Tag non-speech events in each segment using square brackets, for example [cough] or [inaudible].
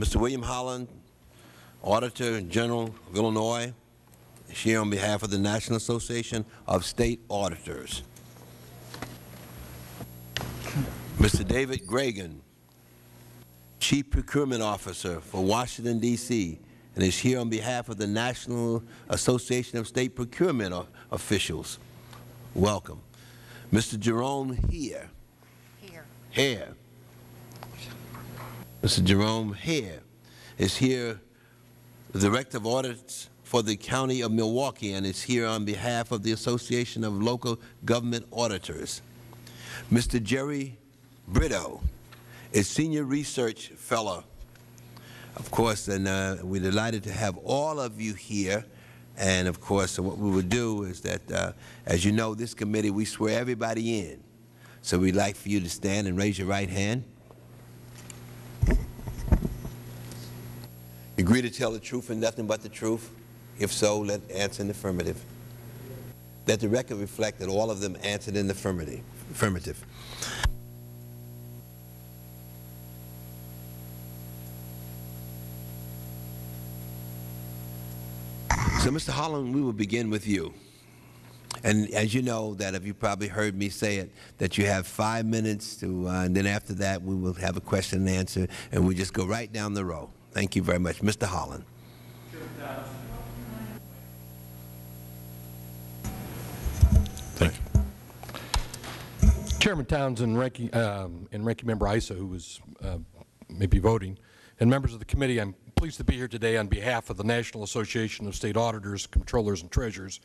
Mr. William Holland, Auditor General of Illinois, is here on behalf of the National Association of State Auditors. Mr. David Gragan, Chief Procurement Officer for Washington, D.C., and is here on behalf of the National Association of State Procurement O- Officials. Welcome. Mr. Jerome Heer, Here. Mr. Jerome Heer is here, the Director of Audits for the County of Milwaukee, and is here on behalf of the Association of Local Government Auditors. Mr. Jerry Brito is Senior Research Fellow. Of course, and uh, we're delighted to have all of you here. And of course, what we would do is that, uh, as you know, this committee, we swear everybody in. So we'd like for you to stand and raise your right hand. Agree to tell the truth and nothing but the truth? If so, let answer in the affirmative. Let the record reflect that all of them answered in the affirmative. affirmative. So, Mr. Holland, we will begin with you. And as you know, that if you probably heard me say it, that you have five minutes to, uh, and then after that we will have a question and answer, and we just go right down the row. Thank you very much. Mr. Holland. Thank you. Chairman Townsend, Ranking, um, and Ranking Member Issa, who was uh, maybe voting, and members of the committee, I'm pleased to be here today on behalf of the National Association of State Auditors, Controllers, and Treasurers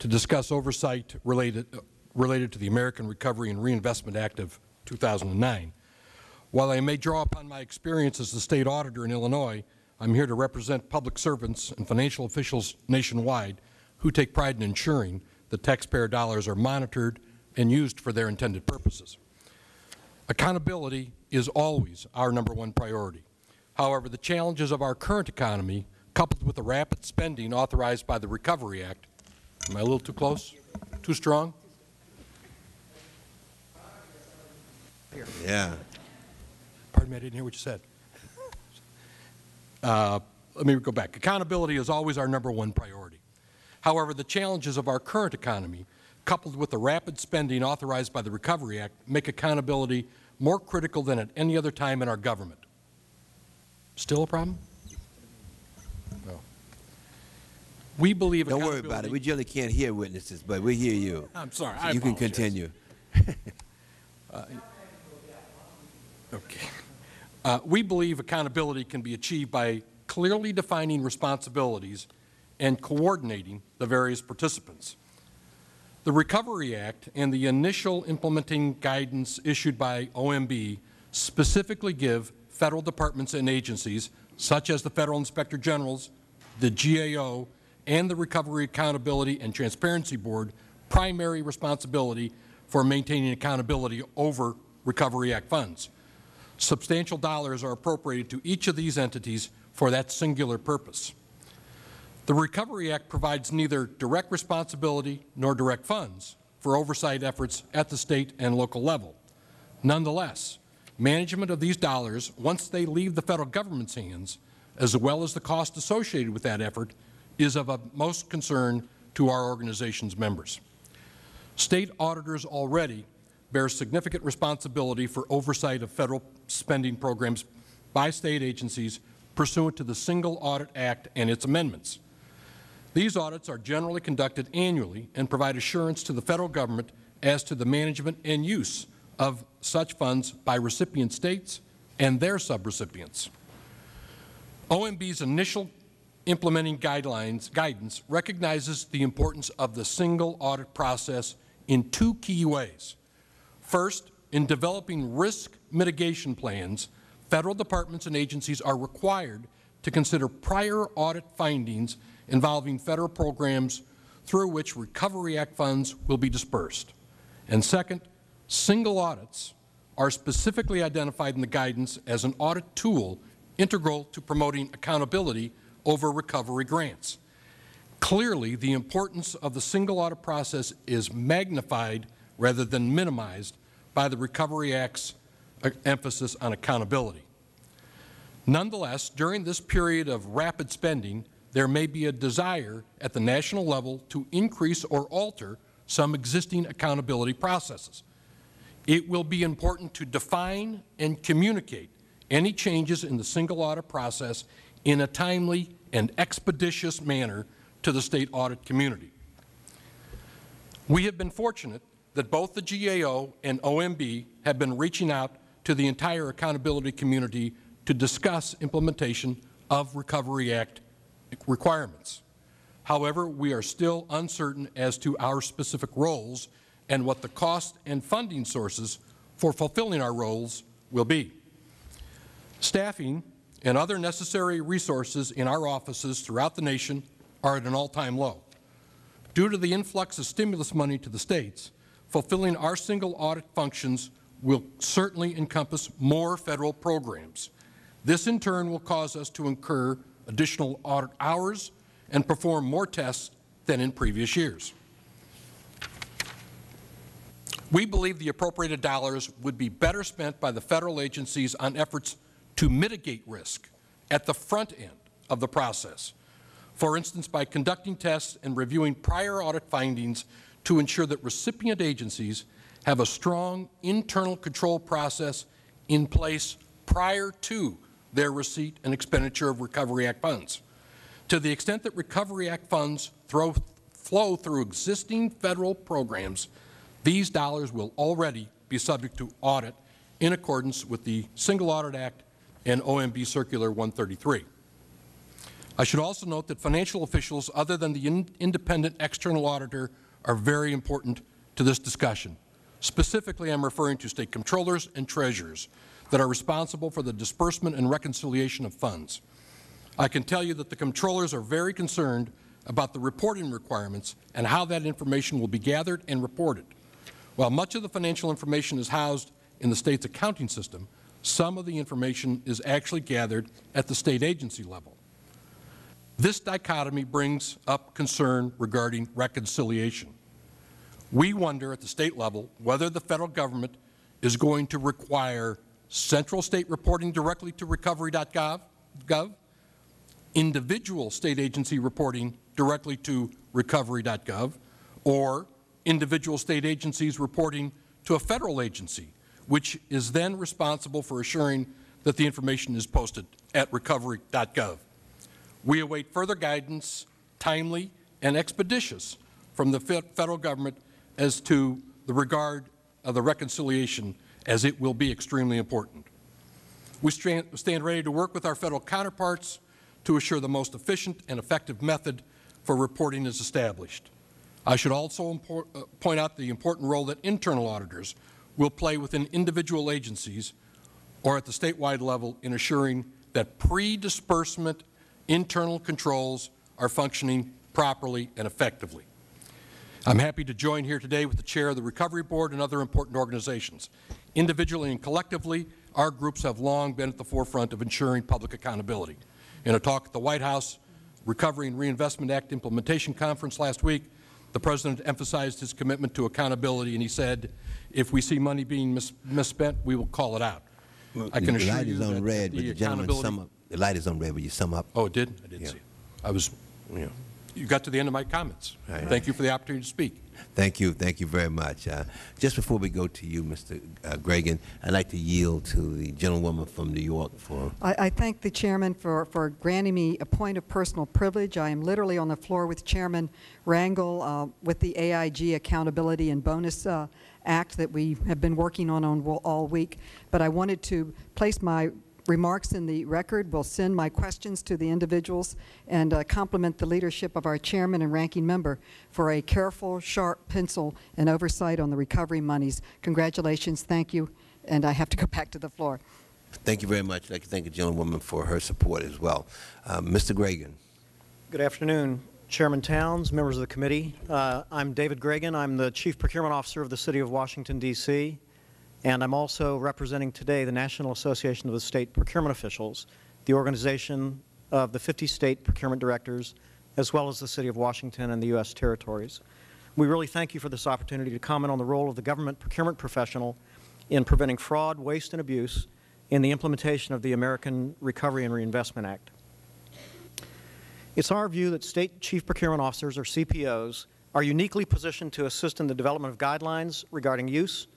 to discuss oversight related, uh, related to the American Recovery and Reinvestment Act of 2009. While I may draw upon my experience as the State Auditor in Illinois, I'm here to represent public servants and financial officials nationwide who take pride in ensuring that taxpayer dollars are monitored and used for their intended purposes. Accountability is always our number one priority. However, the challenges of our current economy, coupled with the rapid spending authorized by the Recovery Act, am I a little too close? Too strong? Yeah. Pardon me, I didn't hear what you said. Uh, let me go back. Accountability is always our number one priority. However, the challenges of our current economy, coupled with the rapid spending authorized by the Recovery Act, make accountability more critical than at any other time in our government. Still a problem? No. We believe Don't worry about it. We generally can't hear witnesses, but we hear you. I'm sorry. So I you can apologize. continue. [laughs] Okay. Uh, we believe accountability can be achieved by clearly defining responsibilities and coordinating the various participants. The Recovery Act and the initial implementing guidance issued by OMB specifically give Federal departments and agencies, such as the Federal Inspector Generals, the GAO, and the Recovery Accountability and Transparency Board, primary responsibility for maintaining accountability over Recovery Act funds. Substantial dollars are appropriated to each of these entities for that singular purpose. The Recovery Act provides neither direct responsibility nor direct funds for oversight efforts at the State and local level. Nonetheless, management of these dollars, once they leave the Federal Government's hands, as well as the cost associated with that effort, is of utmost concern to our organization's members. State auditors already bear significant responsibility for oversight of Federal spending programs by State agencies pursuant to the Single Audit Act and its amendments. These audits are generally conducted annually and provide assurance to the Federal Government as to the management and use of such funds by recipient States and their subrecipients. OMB's initial implementing guidelines, guidance recognizes the importance of the single audit process in two key ways. First, in developing risk mitigation plans, Federal departments and agencies are required to consider prior audit findings involving Federal programs through which Recovery Act funds will be dispersed. And second, single audits are specifically identified in the guidance as an audit tool integral to promoting accountability over recovery grants. Clearly, the importance of the single audit process is magnified rather than minimized by the Recovery Act's uh, emphasis on accountability. Nonetheless, during this period of rapid spending, there may be a desire at the national level to increase or alter some existing accountability processes. It will be important to define and communicate any changes in the single audit process in a timely and expeditious manner to the State audit community. We have been fortunate that both the GAO and OMB have been reaching out to the entire accountability community to discuss implementation of Recovery Act requirements. However, we are still uncertain as to our specific roles and what the cost and funding sources for fulfilling our roles will be. Staffing and other necessary resources in our offices throughout the nation are at an all-time low. Due to the influx of stimulus money to the States, fulfilling our single audit functions will certainly encompass more Federal programs. This in turn will cause us to incur additional audit hours and perform more tests than in previous years. We believe the appropriated dollars would be better spent by the Federal agencies on efforts to mitigate risk at the front end of the process. For instance, by conducting tests and reviewing prior audit findings to ensure that recipient agencies have a strong internal control process in place prior to their receipt and expenditure of Recovery Act funds. To the extent that Recovery Act funds throw, flow through existing Federal programs, these dollars will already be subject to audit in accordance with the Single Audit Act and OMB Circular 133. I should also note that financial officials other than the in independent external auditor are very important to this discussion. Specifically, I am referring to State Controllers and Treasurers that are responsible for the disbursement and reconciliation of funds. I can tell you that the Controllers are very concerned about the reporting requirements and how that information will be gathered and reported. While much of the financial information is housed in the State's accounting system, some of the information is actually gathered at the State agency level. This dichotomy brings up concern regarding reconciliation. We wonder at the State level whether the Federal Government is going to require central State reporting directly to recovery.gov, gov, individual State agency reporting directly to recovery.gov, or individual State agencies reporting to a Federal agency, which is then responsible for assuring that the information is posted at recovery.gov. We await further guidance, timely and expeditious, from the Federal Government as to the regard of the reconciliation as it will be extremely important. We stand ready to work with our Federal counterparts to assure the most efficient and effective method for reporting is established. I should also uh, point out the important role that internal auditors will play within individual agencies or at the statewide level in assuring that pre-disbursement internal controls are functioning properly and effectively. I'm happy to join here today with the Chair of the Recovery Board and other important organizations. Individually and collectively, our groups have long been at the forefront of ensuring public accountability. In a talk at the White House Recovery and Reinvestment Act Implementation Conference last week, the President emphasized his commitment to accountability, and he said, if we see money being mis misspent, we will call it out. Well, I can assure you that red, the the accountability-. The light is on red, but you sum up. Oh, it did? I didn't Yeah. see it. I was, you you got to the end of my comments. Right. Thank you for the opportunity to speak. Thank you. Thank you very much. Uh, just before we go to you, Mr. Uh, Gragan, I'd like to yield to the gentlewoman from New York for I, I thank the Chairman for, for granting me a point of personal privilege. I am literally on the floor with Chairman Rangel uh, with the AIG Accountability and Bonus uh, Act that we have been working on, on all week. But I wanted to place my remarks in the record. We'll send my questions to the individuals and uh, compliment the leadership of our chairman and ranking member for a careful, sharp pencil and oversight on the recovery monies. Congratulations. Thank you. And I have to go [laughs] back to the floor. Thank you very much. I'd like to thank the gentlewoman for her support as well. Uh, Mr. Gragan. Good afternoon, Chairman Towns, members of the committee. Uh, I'm David Gragan. I'm the Chief Procurement Officer of the City of Washington, D.C., and I'm also representing today the National Association of the State Procurement Officials, the organization of the 50 state procurement directors, as well as the City of Washington and the U.S. territories. We really thank you for this opportunity to comment on the role of the government procurement professional in preventing fraud, waste, and abuse in the implementation of the American Recovery and Reinvestment Act. It's our view that State Chief Procurement Officers, or CPOs, are uniquely positioned to assist in the development of guidelines regarding use,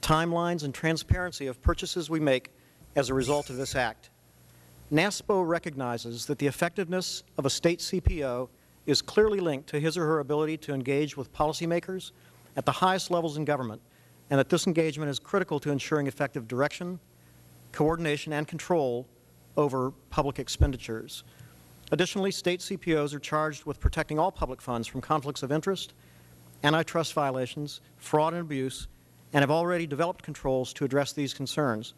timelines, and transparency of purchases we make as a result of this Act. NASPO recognizes that the effectiveness of a State CPO is clearly linked to his or her ability to engage with policymakers at the highest levels in government, and that this engagement is critical to ensuring effective direction, coordination, and control over public expenditures. Additionally, State CPOs are charged with protecting all public funds from conflicts of interest, antitrust violations, fraud and abuse, and have already developed controls to address these concerns.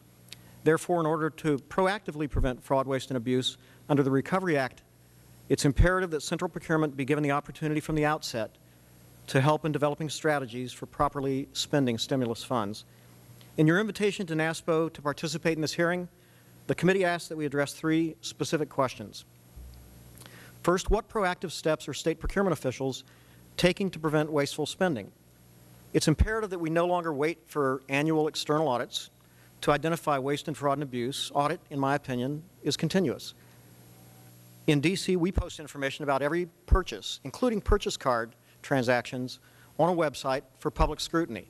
Therefore, in order to proactively prevent fraud, waste, and abuse under the Recovery Act, it's imperative that central procurement be given the opportunity from the outset to help in developing strategies for properly spending stimulus funds. In your invitation to NASPO to participate in this hearing, the committee asks that we address three specific questions. First, what proactive steps are State procurement officials taking to prevent wasteful spending? It's imperative that we no longer wait for annual external audits to identify waste and fraud and abuse. Audit, in my opinion, is continuous. In D.C., we post information about every purchase, including purchase card transactions, on a website for public scrutiny.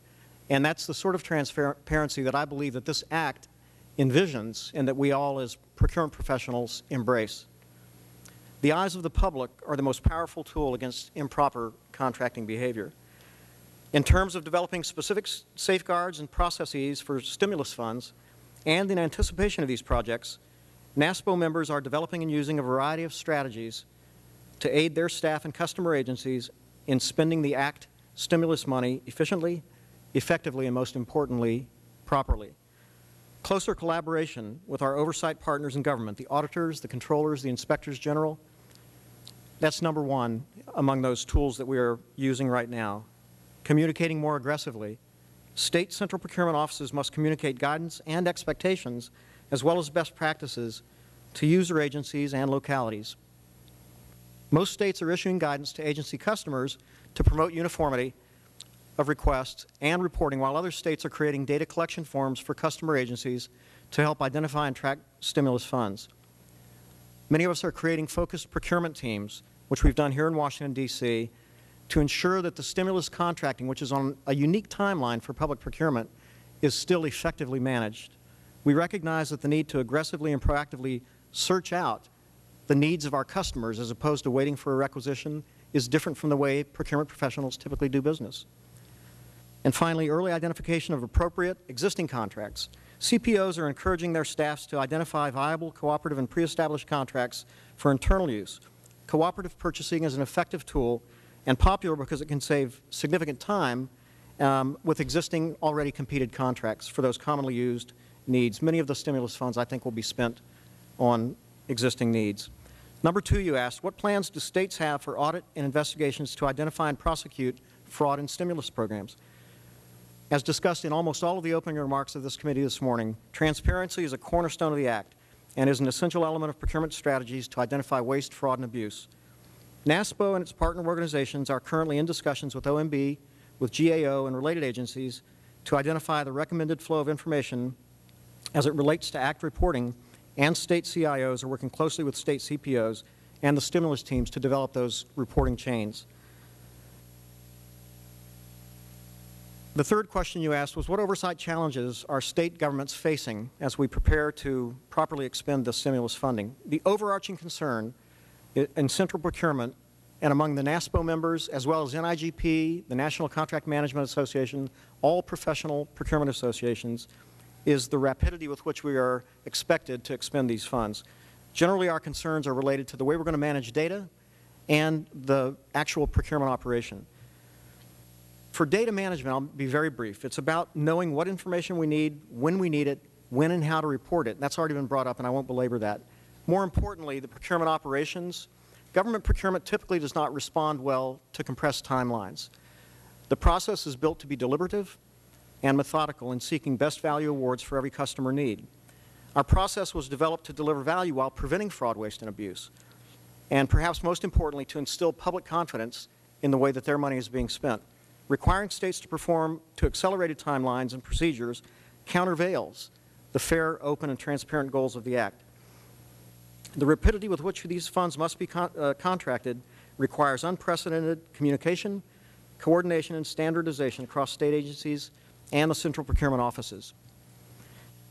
And that's the sort of transparency that I believe that this Act envisions and that we all as procurement professionals embrace. The eyes of the public are the most powerful tool against improper contracting behavior. In terms of developing specific safeguards and processes for stimulus funds, and in anticipation of these projects, NASPO members are developing and using a variety of strategies to aid their staff and customer agencies in spending the Act stimulus money efficiently, effectively, and most importantly, properly. Closer collaboration with our oversight partners in government, the auditors, the controllers, the inspectors general, that's number one among those tools that we are using right now. Communicating more aggressively. State central procurement offices must communicate guidance and expectations as well as best practices to user agencies and localities. Most states are issuing guidance to agency customers to promote uniformity of requests and reporting, while other states are creating data collection forms for customer agencies to help identify and track stimulus funds. Many of us are creating focused procurement teams, which we've done here in Washington, D.C., to ensure that the stimulus contracting, which is on a unique timeline for public procurement, is still effectively managed. We recognize that the need to aggressively and proactively search out the needs of our customers as opposed to waiting for a requisition is different from the way procurement professionals typically do business. And finally, early identification of appropriate existing contracts. CPOs are encouraging their staffs to identify viable cooperative and pre-established contracts for internal use. Cooperative purchasing is an effective tool and popular because it can save significant time um, with existing already competed contracts for those commonly used needs. Many of the stimulus funds, I think, will be spent on existing needs. Number two, you asked, what plans do states have for audit and investigations to identify and prosecute fraud in stimulus programs? As discussed in almost all of the opening remarks of this committee this morning, transparency is a cornerstone of the Act and is an essential element of procurement strategies to identify waste, fraud, and abuse. NASPO and its partner organizations are currently in discussions with OMB, with GAO, and related agencies to identify the recommended flow of information as it relates to Act reporting, and State CIOs are working closely with State CPOs and the stimulus teams to develop those reporting chains. The third question you asked was what oversight challenges are State governments facing as we prepare to properly expend the stimulus funding? The overarching concern in central procurement and among the NASPO members as well as NIGP, the National Contract Management Association, all professional procurement associations, is the rapidity with which we are expected to expend these funds. Generally, our concerns are related to the way we are going to manage data and the actual procurement operation. For data management, I'll be very brief. It's about knowing what information we need, when we need it, when and how to report it. That's already been brought up, and I won't belabor that. More importantly, the procurement operations. Government procurement typically does not respond well to compressed timelines. The process is built to be deliberative and methodical in seeking best value awards for every customer need. Our process was developed to deliver value while preventing fraud, waste, and abuse, and perhaps most importantly, to instill public confidence in the way that their money is being spent requiring states to perform to accelerated timelines and procedures countervails the fair, open, and transparent goals of the Act. The rapidity with which these funds must be con uh, contracted requires unprecedented communication, coordination, and standardization across state agencies and the central procurement offices.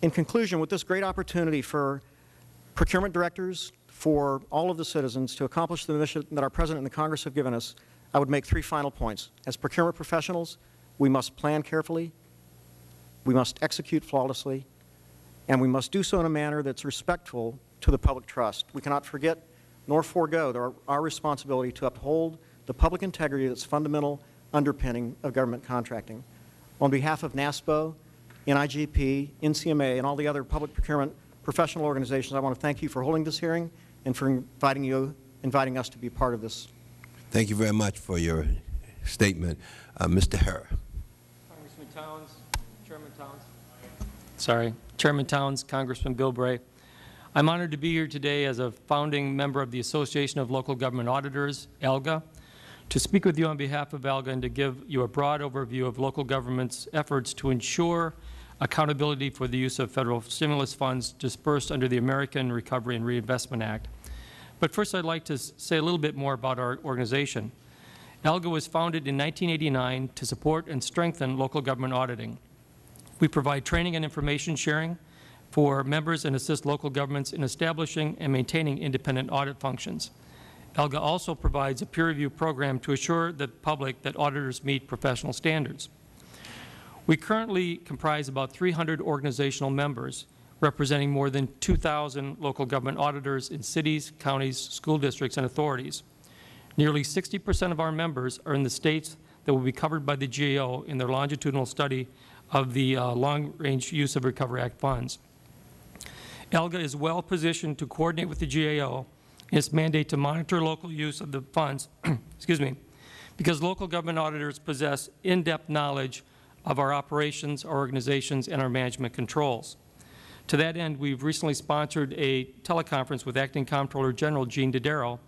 In conclusion, with this great opportunity for procurement directors, for all of the citizens to accomplish the mission that our President and the Congress have given us, I would make three final points. As procurement professionals, we must plan carefully, we must execute flawlessly, and we must do so in a manner that's respectful to the public trust. We cannot forget nor forego our, our responsibility to uphold the public integrity that's fundamental underpinning of government contracting. On behalf of NASPO, NIGP, NCMA, and all the other public procurement professional organizations, I want to thank you for holding this hearing and for inviting you, inviting us to be part of this. Thank you very much for your statement. Uh, Mr. Heer. Congressman Towns, Chairman Towns. Sorry, Chairman Towns, Congressman Bilbray. I'm honored to be here today as a founding member of the Association of Local Government Auditors, ALGA, to speak with you on behalf of ALGA and to give you a broad overview of local government's efforts to ensure accountability for the use of Federal stimulus funds dispersed under the American Recovery and Reinvestment Act. But first, I'd like to say a little bit more about our organization. ALGA was founded in 1989 to support and strengthen local government auditing. We provide training and information sharing for members and assist local governments in establishing and maintaining independent audit functions. ALGA also provides a peer review program to assure the public that auditors meet professional standards. We currently comprise about 300 organizational members, representing more than 2,000 local government auditors in cities, counties, school districts, and authorities. Nearly 60 percent of our members are in the states that will be covered by the GAO in their longitudinal study of the uh, long-range use of Recovery Act funds. ALGA is well positioned to coordinate with the GAO in its mandate to monitor local use of the funds, [clears throat] excuse me, because local government auditors possess in-depth knowledge of our operations, our organizations, and our management controls. To that end, we've recently sponsored a teleconference with Acting Comptroller General Gene Dodaro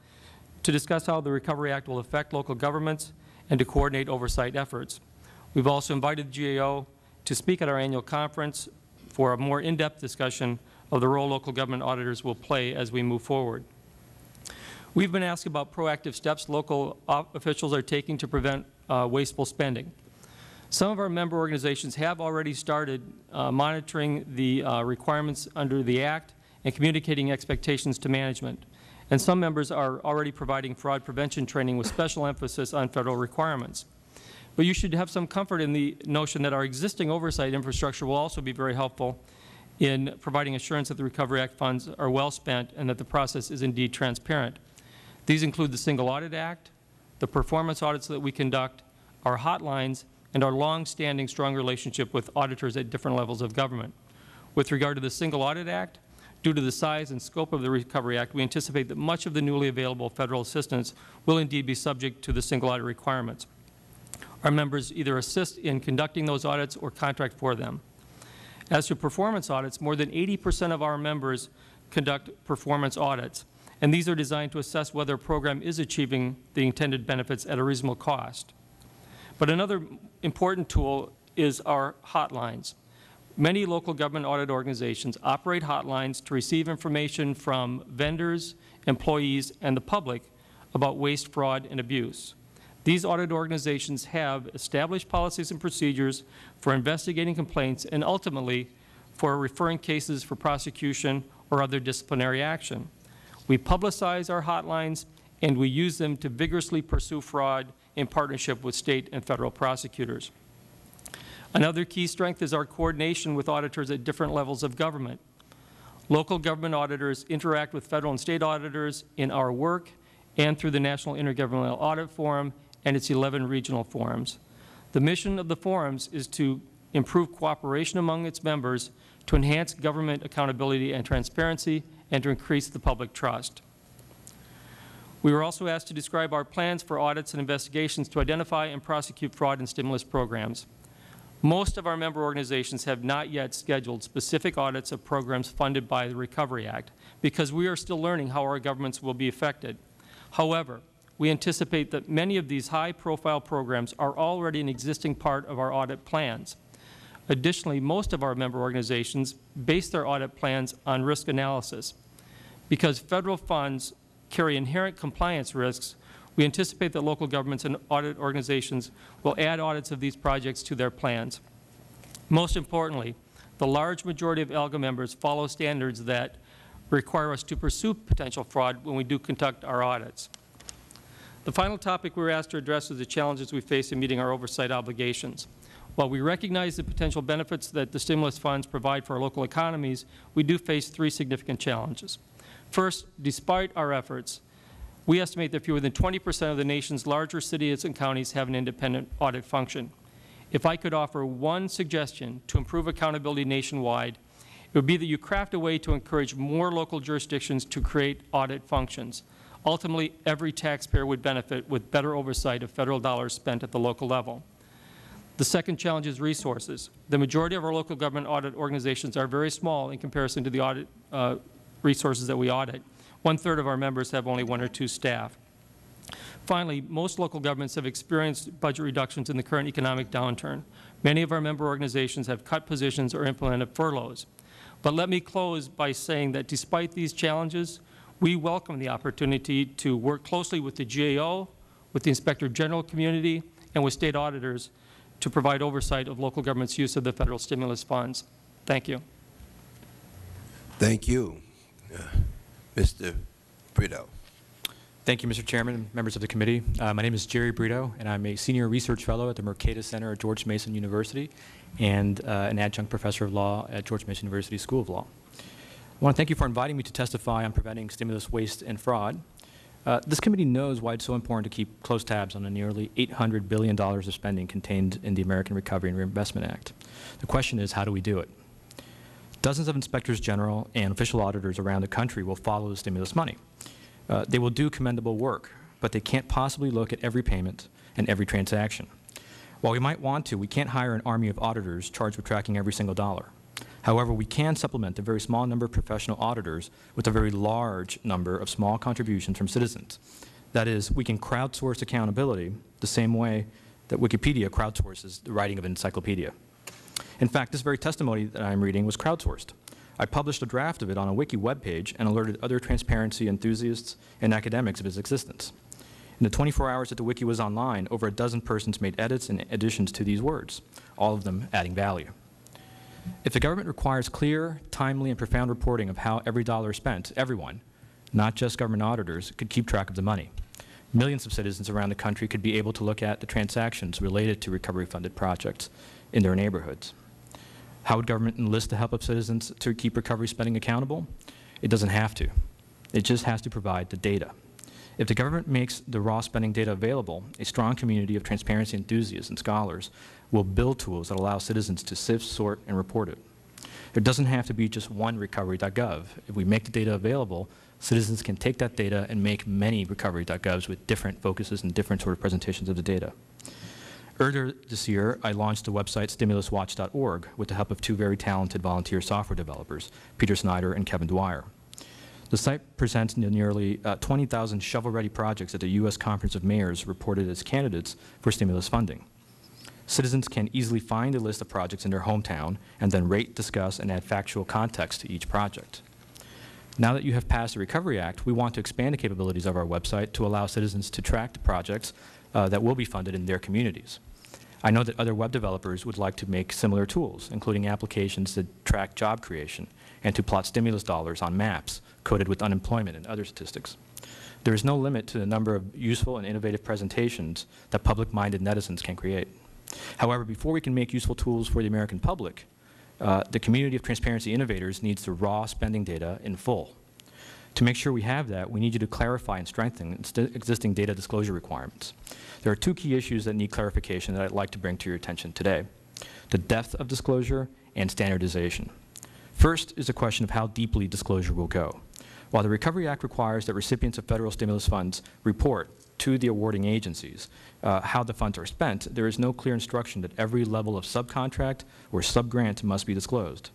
to discuss how the Recovery Act will affect local governments and to coordinate oversight efforts. We've also invited the GAO to speak at our annual conference for a more in-depth discussion of the role local government auditors will play as we move forward. We've been asked about proactive steps local officials are taking to prevent uh, wasteful spending. Some of our member organizations have already started uh, monitoring the uh, requirements under the Act and communicating expectations to management. And some members are already providing fraud prevention training with special emphasis on Federal requirements. But you should have some comfort in the notion that our existing oversight infrastructure will also be very helpful in providing assurance that the Recovery Act funds are well spent and that the process is indeed transparent. These include the Single Audit Act, the performance audits that we conduct, our hotlines, and our long-standing strong relationship with auditors at different levels of government. With regard to the Single Audit Act, due to the size and scope of the Recovery Act, we anticipate that much of the newly available Federal assistance will indeed be subject to the single audit requirements. Our members either assist in conducting those audits or contract for them. As to performance audits, more than 80 percent of our members conduct performance audits, and these are designed to assess whether a program is achieving the intended benefits at a reasonable cost. But another important tool is our hotlines. Many local government audit organizations operate hotlines to receive information from vendors, employees, and the public about waste, fraud, and abuse. These audit organizations have established policies and procedures for investigating complaints and ultimately for referring cases for prosecution or other disciplinary action. We publicize our hotlines and we use them to vigorously pursue fraud in partnership with State and Federal prosecutors. Another key strength is our coordination with auditors at different levels of government. Local government auditors interact with Federal and State auditors in our work and through the National Intergovernmental Audit Forum and its 11 regional forums. The mission of the forums is to improve cooperation among its members, to enhance government accountability and transparency, and to increase the public trust. We were also asked to describe our plans for audits and investigations to identify and prosecute fraud and stimulus programs. Most of our member organizations have not yet scheduled specific audits of programs funded by the Recovery Act because we are still learning how our governments will be affected. However, we anticipate that many of these high-profile programs are already an existing part of our audit plans. Additionally, most of our member organizations base their audit plans on risk analysis. Because Federal funds carry inherent compliance risks, we anticipate that local governments and audit organizations will add audits of these projects to their plans. Most importantly, the large majority of ALGA members follow standards that require us to pursue potential fraud when we do conduct our audits. The final topic we were asked to address is the challenges we face in meeting our oversight obligations. While we recognize the potential benefits that the stimulus funds provide for our local economies, we do face three significant challenges. First, despite our efforts, we estimate that fewer than 20 percent of the nation's larger cities and counties have an independent audit function. If I could offer one suggestion to improve accountability nationwide, it would be that you craft a way to encourage more local jurisdictions to create audit functions. Ultimately, every taxpayer would benefit with better oversight of Federal dollars spent at the local level. The second challenge is resources. The majority of our local government audit organizations are very small in comparison to the audit uh, resources that we audit. One-third of our members have only one or two staff. Finally, most local governments have experienced budget reductions in the current economic downturn. Many of our member organizations have cut positions or implemented furloughs. But let me close by saying that despite these challenges, we welcome the opportunity to work closely with the GAO, with the Inspector General community, and with State auditors to provide oversight of local government's use of the Federal stimulus funds. Thank you. Thank you. Uh, Mr. Brito. Thank you, Mr. Chairman, members of the committee. Uh, my name is Jerry Brito, and I'm a senior research fellow at the Mercatus Center at George Mason University and uh, an adjunct professor of law at George Mason University School of Law. I want to thank you for inviting me to testify on preventing stimulus waste and fraud. Uh, this committee knows why it's so important to keep close tabs on the nearly $800 billion of spending contained in the American Recovery and Reinvestment Act. The question is, how do we do it? Dozens of inspectors general and official auditors around the country will follow the stimulus money. Uh, they will do commendable work, but they can't possibly look at every payment and every transaction. While we might want to, we can't hire an army of auditors charged with tracking every single dollar. However, we can supplement a very small number of professional auditors with a very large number of small contributions from citizens. That is, we can crowdsource accountability the same way that Wikipedia crowdsources the writing of an encyclopedia. In fact, this very testimony that I am reading was crowdsourced. I published a draft of it on a wiki webpage and alerted other transparency enthusiasts and academics of its existence. In the 24 hours that the wiki was online, over a dozen persons made edits and additions to these words, all of them adding value. If the government requires clear, timely, and profound reporting of how every dollar is spent, everyone, not just government auditors, could keep track of the money. Millions of citizens around the country could be able to look at the transactions related to recovery-funded projects in their neighborhoods. How would government enlist the help of citizens to keep recovery spending accountable? It doesn't have to. It just has to provide the data. If the government makes the raw spending data available, a strong community of transparency enthusiasts and scholars will build tools that allow citizens to sift, sort, and report it. There doesn't have to be just one recovery.gov. If we make the data available, citizens can take that data and make many recovery.govs with different focuses and different sort of presentations of the data. Earlier this year, I launched the website stimuluswatch.org with the help of two very talented volunteer software developers, Peter Snyder and Kevin Dwyer. The site presents nearly uh, 20,000 shovel-ready projects that the U.S. Conference of Mayors reported as candidates for stimulus funding. Citizens can easily find a list of projects in their hometown and then rate, discuss, and add factual context to each project. Now that you have passed the Recovery Act, we want to expand the capabilities of our website to allow citizens to track the projects uh, that will be funded in their communities. I know that other web developers would like to make similar tools, including applications that track job creation and to plot stimulus dollars on maps coded with unemployment and other statistics. There is no limit to the number of useful and innovative presentations that public-minded netizens can create. However, before we can make useful tools for the American public, uh, the community of transparency innovators needs the raw spending data in full. To make sure we have that, we need you to clarify and strengthen existing data disclosure requirements. There are two key issues that need clarification that I'd like to bring to your attention today, the depth of disclosure and standardization. First is a question of how deeply disclosure will go. While the Recovery Act requires that recipients of Federal stimulus funds report to the awarding agencies uh, how the funds are spent, there is no clear instruction that every level of subcontract or subgrant must be disclosed.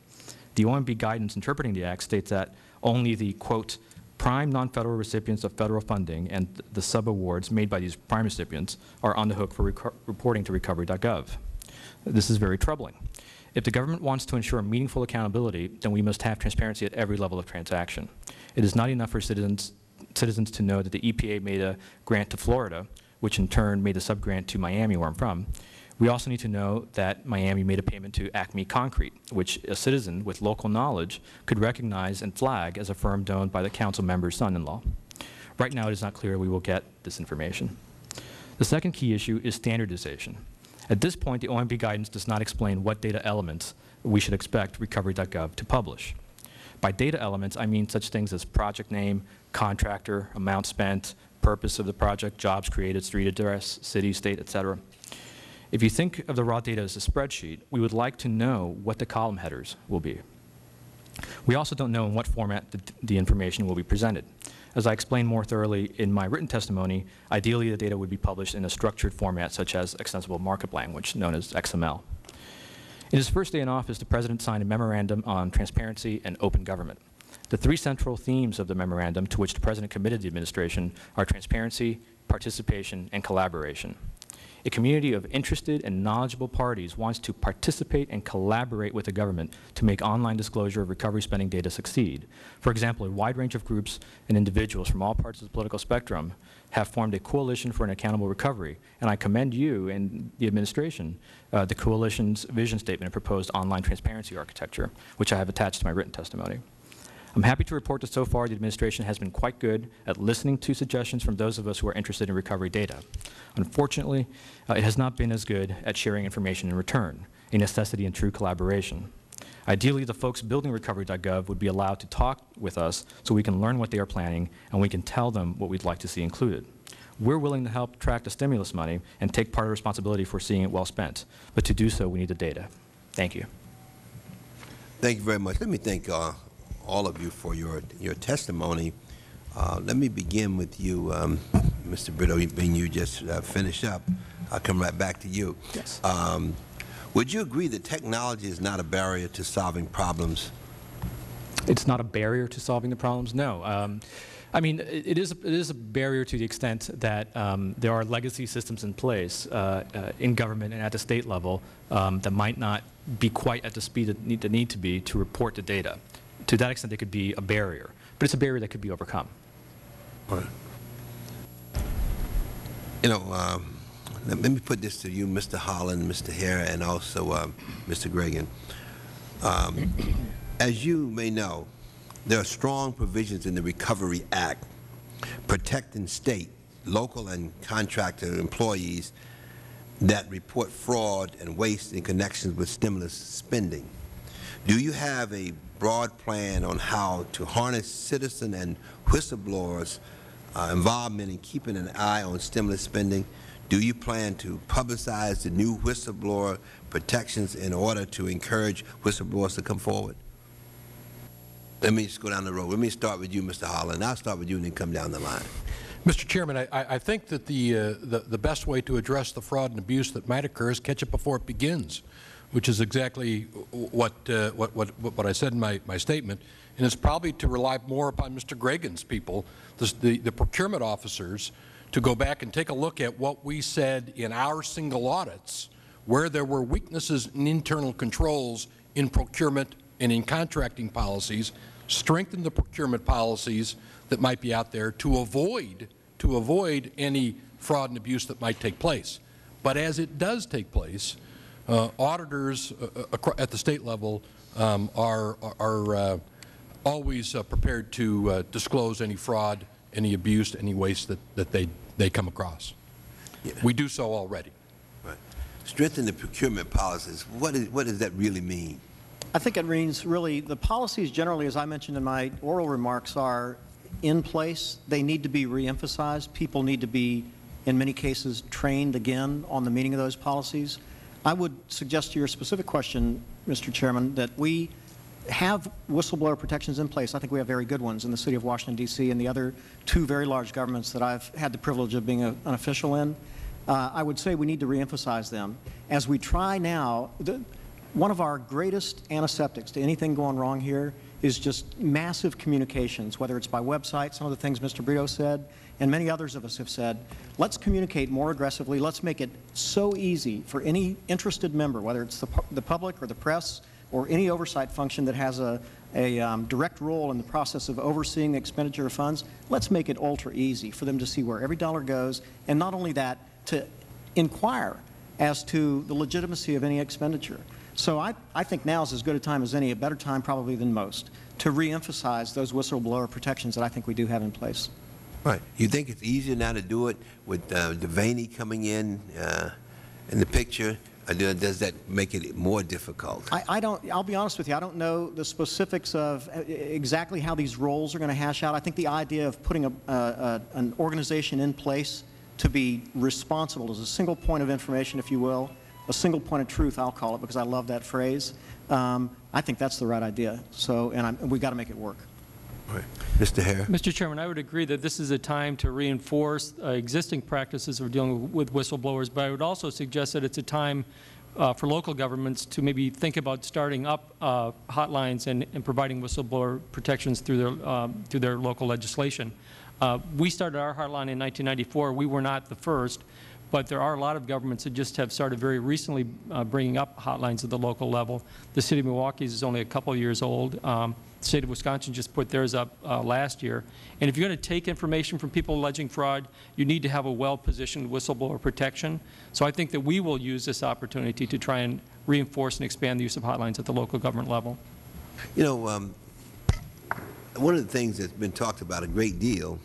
The OMB guidance interpreting the Act states that only the, quote, prime non-federal recipients of federal funding and the subawards made by these prime recipients are on the hook for reporting to recovery.gov. This is very troubling. If the government wants to ensure meaningful accountability, then we must have transparency at every level of transaction. It is not enough for citizens, citizens to know that the EPA made a grant to Florida, which in turn made a subgrant to Miami, where I'm from. We also need to know that Miami made a payment to Acme Concrete, which a citizen with local knowledge could recognize and flag as a firm owned by the council member's son-in-law. Right now, it is not clear we will get this information. The second key issue is standardization. At this point, the OMB guidance does not explain what data elements we should expect Recovery.gov to publish. By data elements, I mean such things as project name, contractor, amount spent, purpose of the project, jobs created, street address, city, state, et cetera. If you think of the raw data as a spreadsheet, we would like to know what the column headers will be. We also don't know in what format the, the information will be presented. As I explained more thoroughly in my written testimony, ideally the data would be published in a structured format such as extensible markup language, known as XML. In his first day in office, the President signed a memorandum on transparency and open government. The three central themes of the memorandum to which the President committed the administration are transparency, participation, and collaboration. A community of interested and knowledgeable parties wants to participate and collaborate with the government to make online disclosure of recovery spending data succeed. For example, a wide range of groups and individuals from all parts of the political spectrum have formed a coalition for an accountable recovery, and I commend you and the administration, uh, the coalition's vision statement and proposed online transparency architecture, which I have attached to my written testimony. I'm happy to report that so far the administration has been quite good at listening to suggestions from those of us who are interested in recovery data. Unfortunately, uh, it has not been as good at sharing information in return, a necessity in true collaboration. Ideally, the folks building recovery.gov would be allowed to talk with us so we can learn what they are planning and we can tell them what we'd like to see included. We're willing to help track the stimulus money and take part of responsibility for seeing it well spent, but to do so, we need the data. Thank you. Thank you very much. Let me thank uh, all of you for your, your testimony. Uh, let me begin with you, um, Mr. Brito, being you just uh, finished up. I'll come right back to you. Yes. Um, would you agree that technology is not a barrier to solving problems? It's not a barrier to solving the problems, no. Um, I mean, it, it, is, it is a barrier to the extent that um, there are legacy systems in place uh, uh, in government and at the state level um, that might not be quite at the speed that need, that need to be to report the data. To that extent, it could be a barrier, but it's a barrier that could be overcome. Right. You know, um, let, me put this to you, Mr. Holland, Mr. Heer, and also uh, Mr. Gragan. Um, as you may know, there are strong provisions in the Recovery Act protecting state, local, and contractor employees that report fraud and waste in connection with stimulus spending. Do you have a broad plan on how to harness citizen and whistleblowers' uh, involvement in keeping an eye on stimulus spending? Do you plan to publicize the new whistleblower protections in order to encourage whistleblowers to come forward? Let me just go down the road. Let me start with you, Mr. Holland. I'll start with you and then come down the line. Mr. Chairman, I, I think that the, uh, the, the best way to address the fraud and abuse that might occur is catch it before it begins, which is exactly what, uh, what, what, what I said in my, my statement. And it's probably to rely more upon Mr. Gragan's people, the, the, the procurement officers, to go back and take a look at what we said in our single audits, where there were weaknesses in internal controls in procurement and in contracting policies, strengthen the procurement policies that might be out there to avoid, to avoid any fraud and abuse that might take place. But as it does take place, auditors uh, at the State level um, are, are uh, always uh, prepared to uh, disclose any fraud, any abuse, any waste that, that they, they come across. Yeah. We do so already. Right. Strengthen the procurement policies. What, is, what does that really mean? I think it means really the policies generally, as I mentioned in my oral remarks, are in place. They need to be reemphasized. People need to be, in many cases, trained again on the meaning of those policies. I would suggest to your specific question, Mr. Chairman, that we have whistleblower protections in place. I think we have very good ones in the city of Washington, D.C. and the other two very large governments that I've had the privilege of being a, an official in. Uh, I would say we need to reemphasize them. As we try now, the, one of our greatest antiseptics to anything going wrong here is just massive communications, whether it's by website, some of the things Mr. Brito said, and many others of us have said. Let's communicate more aggressively. Let's make it so easy for any interested member, whether it's the, pu- the public or the press or any oversight function that has a, a um, direct role in the process of overseeing the expenditure of funds, let's make it ultra easy for them to see where every dollar goes, and not only that, to inquire as to the legitimacy of any expenditure. So I, I think now is as good a time as any, a better time probably than most, to reemphasize those whistleblower protections that I think we do have in place. Right. You think it's easier now to do it with uh, Devaney coming in, uh, in the picture? Or does that make it more difficult? I, I don't, I'll be honest with you, I don't know the specifics of uh, exactly how these roles are going to hash out. I think the idea of putting a, a, a- an organization in place to be responsible as a single point of information, if you will, a single point of truth, I'll call it, because I love that phrase, um, I think that's the right idea. So, and I'm, we've got to make it work. Mr. Heer? Mr. Chairman, I would agree that this is a time to reinforce uh, existing practices of dealing with whistleblowers, but I would also suggest that it's a time uh, for local governments to maybe think about starting up uh, hotlines and, and providing whistleblower protections through their, um, through their local legislation. Uh, we started our hotline in 1994. We were not the first, but there are a lot of governments that just have started very recently uh, bringing up hotlines at the local level. The City of Milwaukee's is only a couple of years old. Um, the State of Wisconsin just put theirs up uh, last year. And if you're going to take information from people alleging fraud, you need to have a well-positioned whistleblower protection. So I think that we will use this opportunity to try and reinforce and expand the use of hotlines at the local government level. You know, um, one of the things that's been talked about a great deal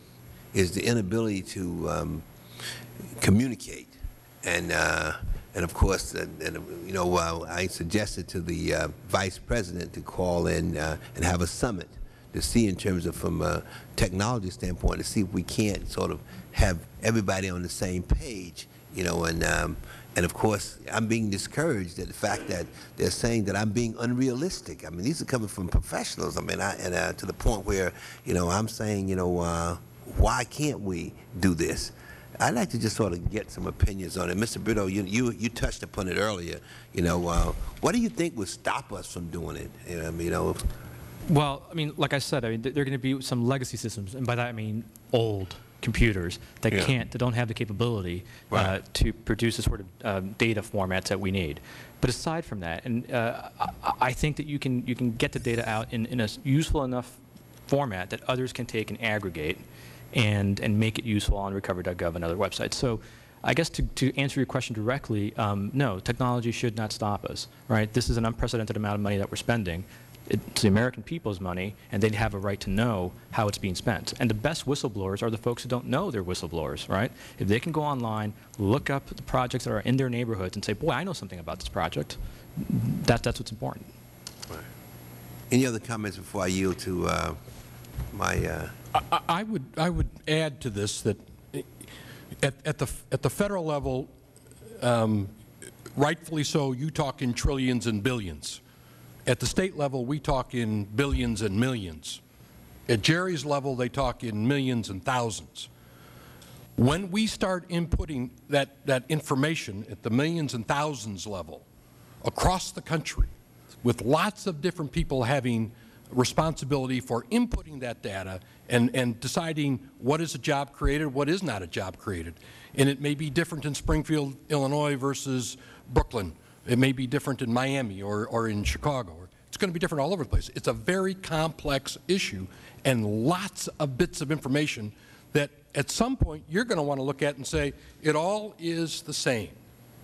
is the inability to um, communicate. And, uh, and of course, and, and, you know, uh, I suggested to the uh, Vice President to call in uh, and have a summit to see in terms of from a technology standpoint, to see if we can't sort of have everybody on the same page, you know, and, um, and of course, I'm being discouraged at the fact that they're saying that I'm being unrealistic. I mean, these are coming from professionals. I mean, I, and uh, to the point where, you know, I'm saying, you know, uh, why can't we do this? I'd like to just sort of get some opinions on it. Mr. Brito, you, you, you touched upon it earlier. You know, uh, what do you think would stop us from doing it? You know, I mean, you know, Well, I mean, like I said, I mean, there are going to be some legacy systems, and by that I mean old computers that Yeah. can't, that don't have the capability uh, to produce the sort of um, data formats that we need. But aside from that, and uh, I, I think that you can you can get the data out in, in a useful enough format that others can take and aggregate, and and make it useful on recovery.gov and other websites. So. I guess to, to answer your question directly, um, no, technology should not stop us, right? This is an unprecedented amount of money that we're spending. It's the American people's money, and they have a right to know how it's being spent. And the best whistleblowers are the folks who don't know they're whistleblowers, right? If they can go online, look up the projects that are in their neighborhoods, and say, boy, I know something about this project, that, that's what's important. any other comments before I yield to uh, my, uh, I- I would, I would add to this that at, at the, at the federal level, um, rightfully so, you talk in trillions and billions. At the state level, we talk in billions and millions. At Jerry's level, they talk in millions and thousands. When we start inputting that, that information at the millions and thousands level across the country, with lots of different people having responsibility for inputting that data and, and deciding what is a job created, what is not a job created. And it may be different in Springfield, Illinois versus Brooklyn. It may be different in Miami or, or in Chicago. It's going to be different all over the place. It's a very complex issue and lots of bits of information that at some point you're going to want to look at and say, it all is the same.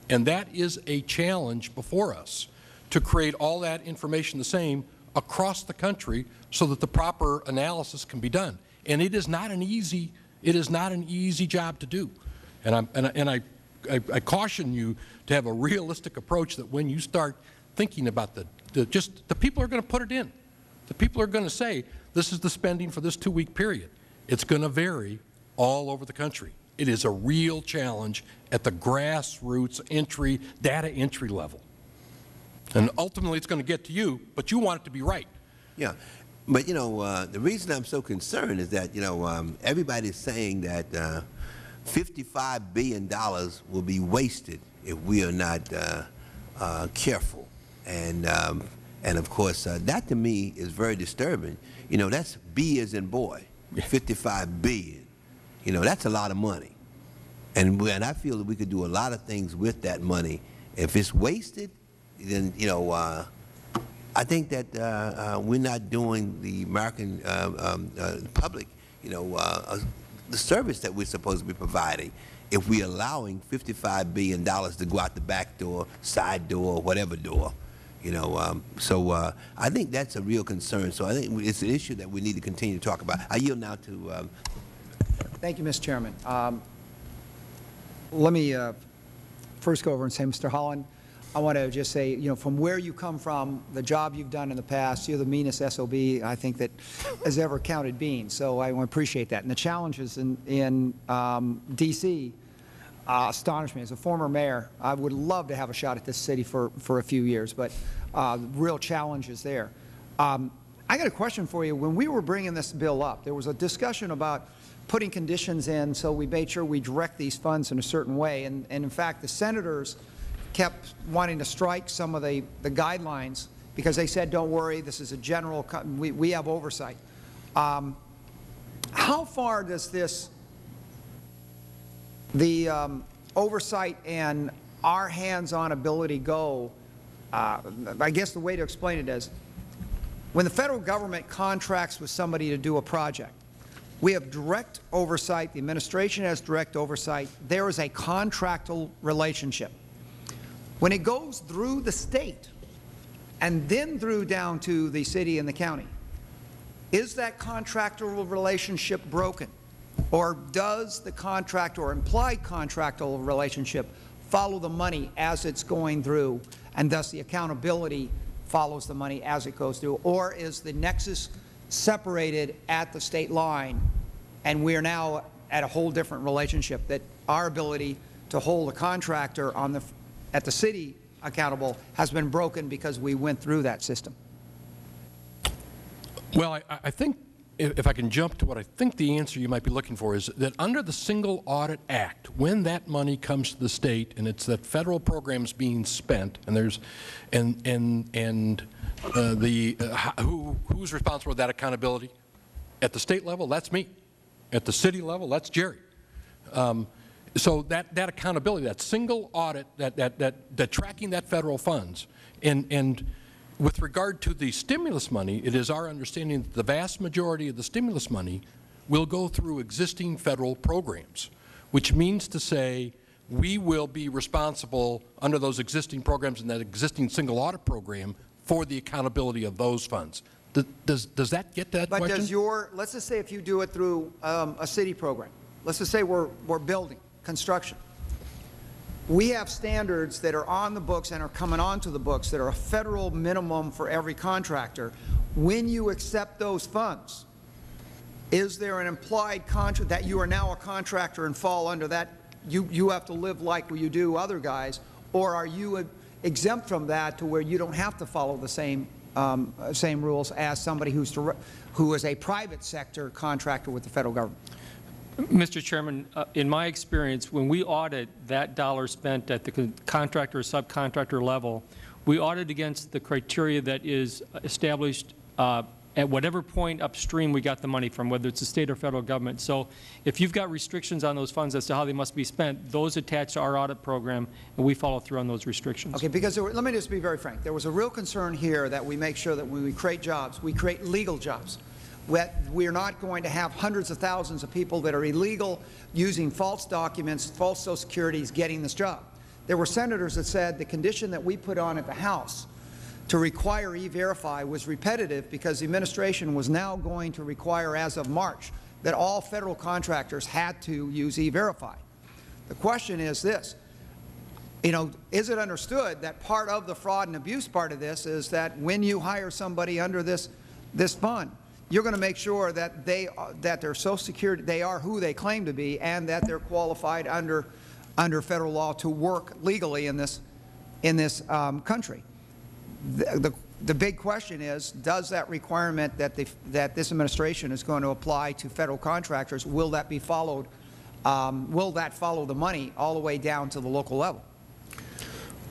And that is a challenge before us, to create all that information the same across the country so that the proper analysis can be done. And it is not an easy, it is not an easy job to do. And, I'm, and, I, and I, I, I caution you to have a realistic approach that when you start thinking about the, the just, the people are going to put it in. The people are going to say, this is the spending for this two-week period. It's going to vary all over the country. It is a real challenge at the grassroots entry, data entry level. And ultimately, it's going to get to you, but you want it to be right. yeah. But, you know, uh, the reason I'm so concerned is that, you know, um, everybody's saying that uh, $55 billion will be wasted if we are not uh, uh, careful. And, um, And of course, uh, that to me is very disturbing. You know, that's B as in boy, 55 billion. You know, that's a lot of money. And, and I feel that we could do a lot of things with that money. If it's wasted, then, you know, uh, I think that uh, uh, we're not doing the American uh, um, uh, public, you know, the service that we're supposed to be providing if we're allowing $55 billion to go out the back door, side door, whatever door. You know, um, so uh, I think that's a real concern. So I think it's an issue that we need to continue to talk about. I yield now to um, Thank you, Mr. Chairman. Um, Let me uh, first go over and say, Mr. Holland, I want to just say, you know, from where you come from, the job you've done in the past, you're the meanest SOB I think that has ever counted beans. So I appreciate that. And the challenges in, in um, D.C. Uh, astonish me. As a former mayor, I would love to have a shot at this city for, for a few years, but uh, real challenges there. Um, I got a question for you. When we were bringing this bill up, there was a discussion about putting conditions in so we made sure we direct these funds in a certain way. And, and in fact, the senators kept wanting to strike some of the, the guidelines because they said, don't worry, this is a general, we, we have oversight. Um, how far does this, the um, oversight and our hands-on ability go? Uh, I guess the way to explain it is, when the Federal Government contracts with somebody to do a project, we have direct oversight, the administration has direct oversight, there is a contractual relationship. When it goes through the State and then through down to the city and the county, is that contractual relationship broken? Or does the contract or implied contractual relationship follow the money as it's going through, and thus the accountability follows the money as it goes through? Or is the nexus separated at the state line, and we are now at a whole different relationship, that our ability to hold a contractor on the, at the city accountable has been broken because we went through that system? Well, I, I think, if I can jump to what I think the answer you might be looking for is that under the Single Audit Act, when that money comes to the state and it's that federal programs being spent, and there's, and, and, and uh, the, uh, who, who's responsible for that accountability? At the state level, that's me. At the city level, that's Jerry. Um, So that, that accountability, that single audit, that, that, that, that tracking that federal funds, and, and with regard to the stimulus money, it is our understanding that the vast majority of the stimulus money will go through existing federal programs, which means to say we will be responsible under those existing programs and that existing single audit program for the accountability of those funds. Does- Does, does that get that But question? does your, let's just say if you do it through um, a city program, let's just say we're, we're building, construction. We have standards that are on the books and are coming onto the books that are a federal minimum for every contractor. When you accept those funds, is there an implied contract that you are now a contractor and fall under that, you, you have to live like you do other guys, or are you exempt from that to where you don't have to follow the same, um, same rules as somebody who's, dir- who is a private sector contractor with the federal government? Mr. Chairman, uh, in my experience, when we audit that dollar spent at the con- contractor or subcontractor level, we audit against the criteria that is established uh, at whatever point upstream we got the money from, whether it's the state or federal government. So if you've got restrictions on those funds as to how they must be spent, those attach to our audit program, and we follow through on those restrictions. Okay, because were, let me just be very frank. There was a real concern here that we make sure that when we create jobs, we create legal jobs. We're not going to have hundreds of thousands of people that are illegal, using false documents, false social securities, getting this job. There were senators that said the condition that we put on at the House to require E-Verify was repetitive because the administration was now going to require, as of March, that all federal contractors had to use E-Verify. The question is this, you know, is it understood that part of the fraud and abuse part of this is that when you hire somebody under this, this fund, you're going to make sure that they, that their Social Security, they are who they claim to be and that they're qualified under, under federal law to work legally in this, in this um, country. The, the, the big question is, does that requirement that, the, that this administration is going to apply to federal contractors, will that be followed, um, will that follow the money all the way down to the local level?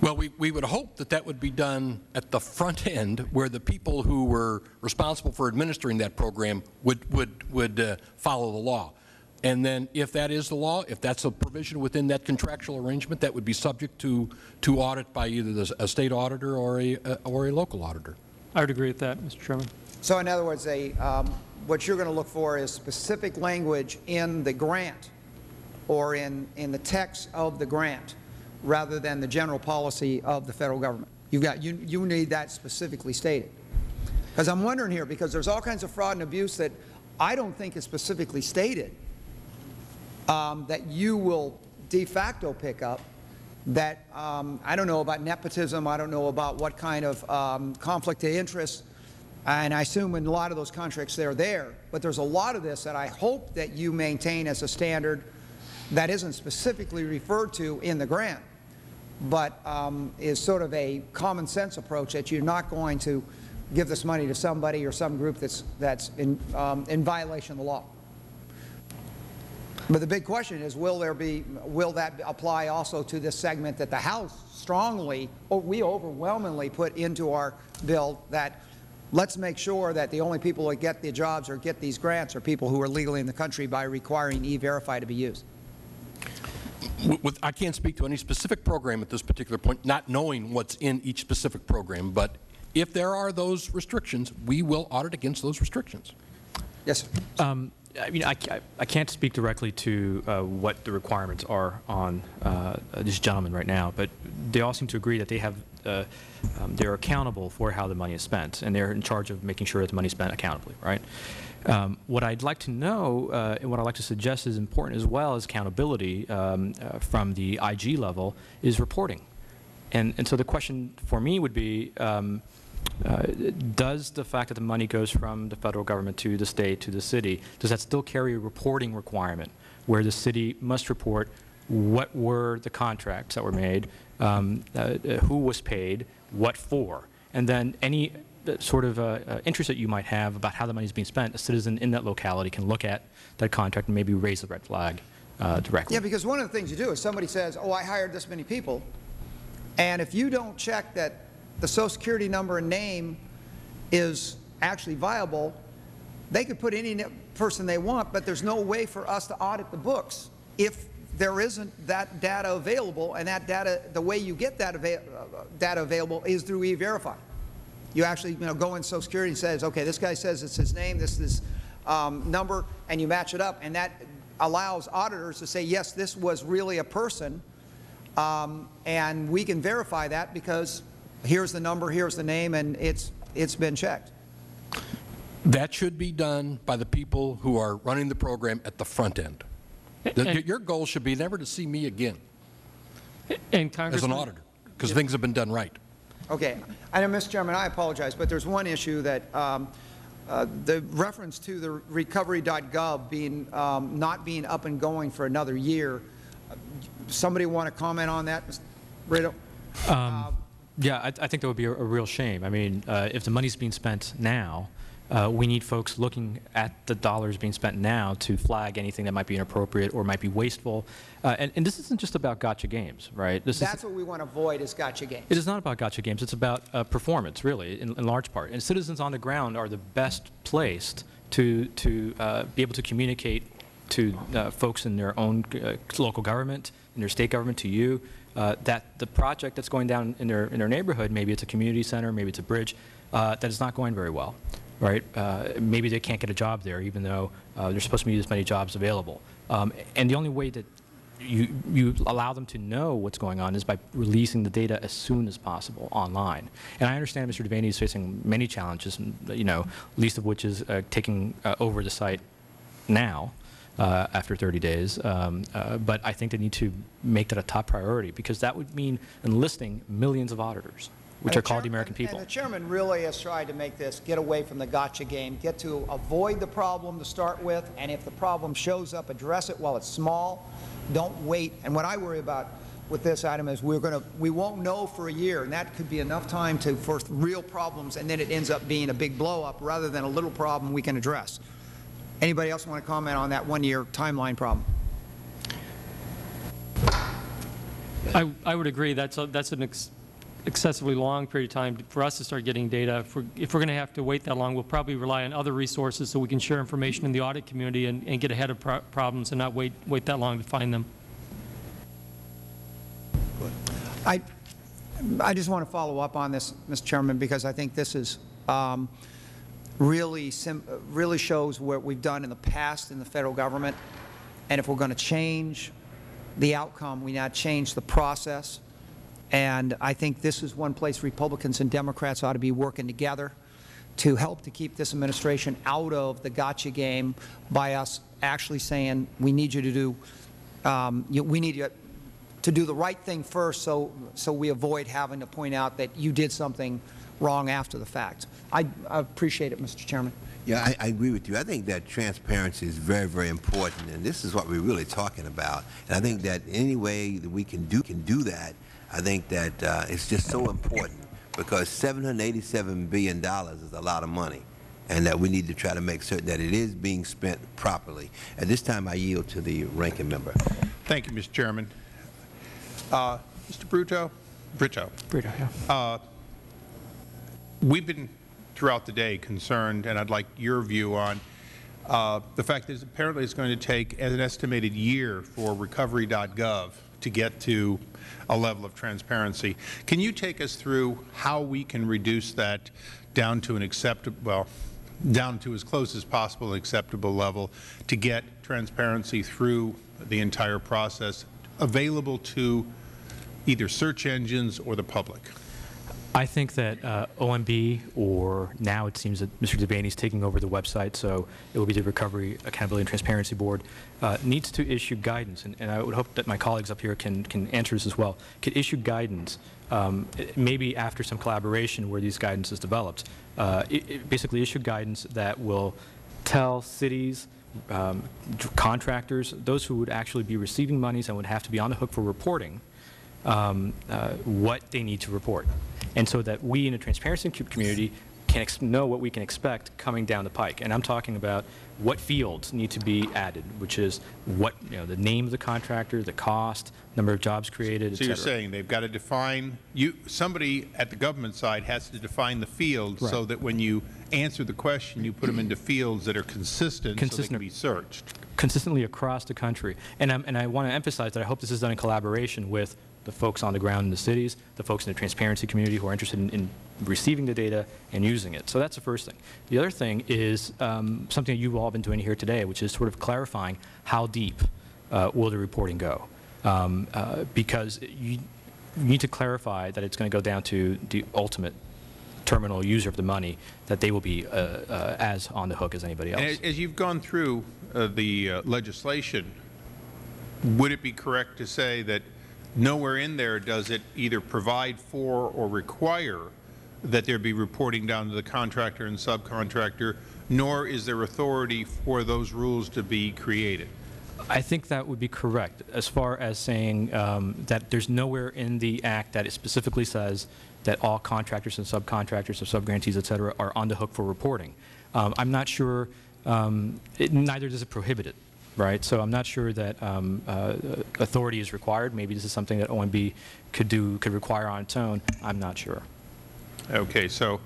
Well, we, we would hope that that would be done at the front end, where the people who were responsible for administering that program would, would, would uh, follow the law. And then if that is the law, if that's a provision within that contractual arrangement, that would be subject to, to audit by either the, a state auditor or a, uh, or a local auditor. I would agree with that, Mr. Chairman. So in other words, a, um, what you're going to look for is specific language in the grant or in, in the text of the grant rather than the general policy of the Federal Government. You've got, you, you need that specifically stated. Because I'm wondering here, because there's all kinds of fraud and abuse that I don't think is specifically stated um, that you will de facto pick up that um, I don't know about nepotism, I don't know about what kind of um, conflict of interest, and I assume in a lot of those contracts they're there, but there's a lot of this that I hope that you maintain as a standard that isn't specifically referred to in the grant, but um, is sort of a common sense approach that you're not going to give this money to somebody or some group that's, that's in, um, in violation of the law. But the big question is, will there be, will that apply also to this segment that the House strongly, or we overwhelmingly put into our bill that let's make sure that the only people that get the jobs or get these grants are people who are legally in the country by requiring E-Verify to be used? With- With, I can't speak to any specific program at this particular point, not knowing what's in each specific program, but if there are those restrictions, we will audit against those restrictions. Yes, sir. Um, I mean, I, I can't speak directly to uh, what the requirements are on uh, this gentleman right now, but they all seem to agree that they have, uh, um, they're accountable for how the money is spent, and they're in charge of making sure that the money is spent accountably, right? Um, what I'd like to know, uh, and what I'd like to suggest is important as well as accountability um, uh, from the IG level, is reporting. And, and so the question for me would be, um, uh, does the fact that the money goes from the federal government to the state, to the city, does that still carry a reporting requirement where the city must report what were the contracts that were made, um, uh, uh, who was paid, what for, and then any sort of uh, uh, interest that you might have about how the money is being spent, a citizen in that locality can look at that contract and maybe raise the red flag uh, directly. Yeah, because one of the things you do is somebody says, oh, I hired this many people, and if you don't check that the social security number and name is actually viable, they could put any person they want, but there's no way for us to audit the books if there isn't that data available, and that data, the way you get that uh, data available is through E-Verify. You actually, you know, go in Social Security and says, okay, this guy says it's his name, this is his um, number, and you match it up, and that allows auditors to say, yes, this was really a person, um, and we can verify that because here's the number, here's the name, and it's, it's been checked. That should be done by the people who are running the program at the front end. The- Your goal should be never to see me again And as an auditor, because things have been done right. Okay. I know, Mr. Chairman, I apologize, but there's one issue that um, uh, the reference to the recovery.gov being, um, not being up and going for another year. Somebody want to comment on that, Mr. Brito? Yeah, I, I think that would be a, a real shame. I mean, uh, if the money's being spent now, uh, we need folks looking at the dollars being spent now to flag anything that might be inappropriate or might be wasteful. Uh, and, and this isn't just about gotcha games, right? This That's is, what we want to avoid is gotcha games. it is not about gotcha games. It's about uh, performance, really, in, in large part. And citizens on the ground are the best placed to, to uh, be able to communicate to uh, folks in their own uh, local government, in their state government, to you, uh, that the project that's going down in their, in their neighborhood, maybe it's a community center, maybe it's a bridge, uh, that is not going very well, right? Uh, maybe they can't get a job there, even though uh, there's supposed to be this many jobs available. Um, and the only way that you, you allow them to know what's going on is by releasing the data as soon as possible online. And I understand Mr. Devaney is facing many challenges, you know, least of which is uh, taking uh, over the site now uh, after 30 days. Um, uh, but I think they need to make that a top priority because that would mean enlisting millions of auditors, which And are called the American people. And the chairman really has tried to make this get away from the gotcha game, get to avoid the problem to start with, and if the problem shows up, address it while it's small. Don't wait. And what I worry about with this item is we're going to, we won't know for a year, and that could be enough time to, for real problems, and then it ends up being a big blow-up rather than a little problem we can address. Anybody else want to comment on that one-year timeline problem? I, I would agree. That's, a, that's an ex excessively long period of time for us to start getting data. If we're, if we're going to have to wait that long, we'll probably rely on other resources so we can share information in the audit community and, and get ahead of pro problems and not wait, wait that long to find them. I, I just want to follow up on this, Mr. Chairman, because I think this is um, really, really shows what we've done in the past in the Federal Government. And if we're going to change the outcome, we now change the process. And I think this is one place Republicans and Democrats ought to be working together to help to keep this administration out of the gotcha game by us actually saying, we need you to do, um, you, we need you to do the right thing first so, so we avoid having to point out that you did something wrong after the fact. I, I appreciate it, Mr. Chairman. Yeah, I, I agree with you. I think that transparency is very, very important, and this is what we're really talking about. And I think that any way that we can do can do that, I think that uh, it's just so important because $787 billion is a lot of money, and that we need to try to make certain that it is being spent properly. At this time, I yield to the ranking member. Thank you, Mr. Chairman. Uh, Mr. Bruto, Brito, Brito, yeah. uh, we've been throughout the day concerned, and I'd like your view on uh, the fact that apparently it's going to take an estimated year for recovery.gov to get to a level of transparency. Can you take us through how we can reduce that down to an acceptable, well, down to as close as possible an acceptable level to get transparency through the entire process available to either search engines or the public? I think that uh, OMB, or now it seems that Mr. Devaney is taking over the website, so it will be the Recovery, Accountability, and Transparency Board, uh, needs to issue guidance, and, and, I would hope that my colleagues up here can, can answer this as well, could issue guidance, um, maybe after some collaboration where these guidance is developed, uh, it, it basically issue guidance that will tell cities, um, contractors, those who would actually be receiving monies and would have to be on the hook for reporting, um, uh, what they need to report. And so that we in the transparency community can know what we can expect coming down the pike. And I'm talking about what fields need to be added, which is what, you know, the name of the contractor, the cost, number of jobs created, So you're saying they've got to define, you, somebody at the government side has to define the fields Right. so that when you answer the question, you put them into fields that are consistent so they Consistent. can be searched. consistently across the country. And, I'm, and I want to emphasize that I hope this is done in collaboration with the folks on the ground in the cities, the folks in the transparency community who are interested in, in receiving the data and using it. So that's the first thing. The other thing is um, something that you've all been doing here today, which is sort of clarifying how deep uh, will the reporting go. Um, uh, because you, need to clarify that it's going to go down to the ultimate terminal user of the money, that they will be uh, uh, as on the hook as anybody else. And as- as you've gone through uh, the uh, legislation, would it be correct to say that nowhere in there does it either provide for or require that there be reporting down to the contractor and subcontractor, nor is there authority for those rules to be created? I think that would be correct, as far as saying um, that there's nowhere in the Act that it specifically says that all contractors and subcontractors or subgrantees, et cetera, are on the hook for reporting. Um, I'm not sure, um, it, neither does it prohibit it, right? So I'm not sure that um, uh, authority is required. Maybe this is something that OMB could do, could require on its own. I'm not sure. Okay, so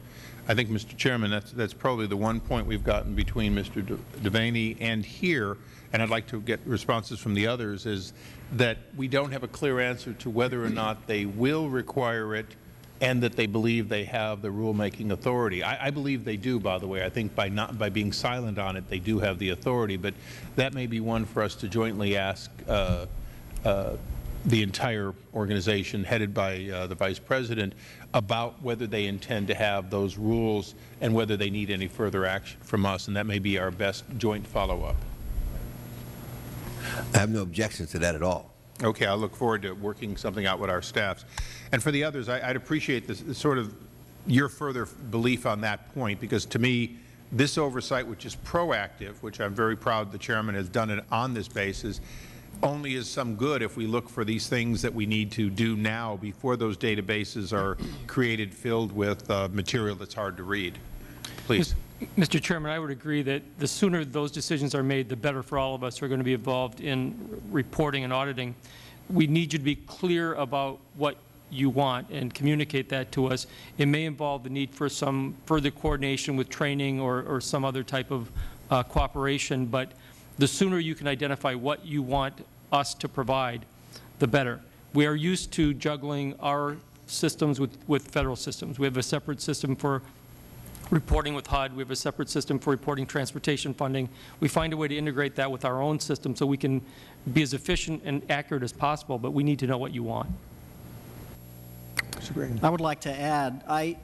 I think, Mr. Chairman, that's, that's probably the one point we've gotten between Mr. De- Devaney and here, and I'd like to get responses from the others, is that we don't have a clear answer to whether or not they will require it and that they believe they have the rulemaking authority. I, I believe they do, by the way. I think by not, by being silent on it, they do have the authority, but that may be one for us to jointly ask uh, uh, the entire organization, headed by uh, the Vice President, about whether they intend to have those rules and whether they need any further action from us, and that may be our best joint follow-up. I have no objections to that at all. Okay, I look forward to working something out with our staffs. And for the others, I- I'd appreciate this, sort of your further belief on that point, because to me, this oversight, which is proactive, which I'm very proud the Chairman has done it on this basis, only is some good if we look for these things that we need to do now before those databases are created, filled with uh, material that's hard to read. Please. Mr. Chairman, I would agree that the sooner those decisions are made, the better for all of us who are going to be involved in reporting and auditing. we need you to be clear about what you want and communicate that to us. It may involve the need for some further coordination with training or, or some other type of uh, cooperation, but the sooner you can identify what you want us to provide, the better. We are used to juggling our systems with, with Federal systems. We have a separate system for reporting with HUD. We have a separate system for reporting transportation funding. We find a way to integrate that with our own system so we can be as efficient and accurate as possible, but we need to know what you want. Mr. Gragan. I would like to add, I,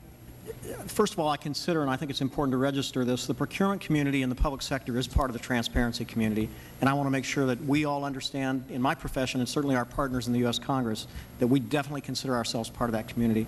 first of all, I consider, and I think it's important to register this, the procurement community in the public sector is part of the transparency community, and I want to make sure that we all understand, in my profession, and certainly our partners in the U.S. Congress, that we definitely consider ourselves part of that community.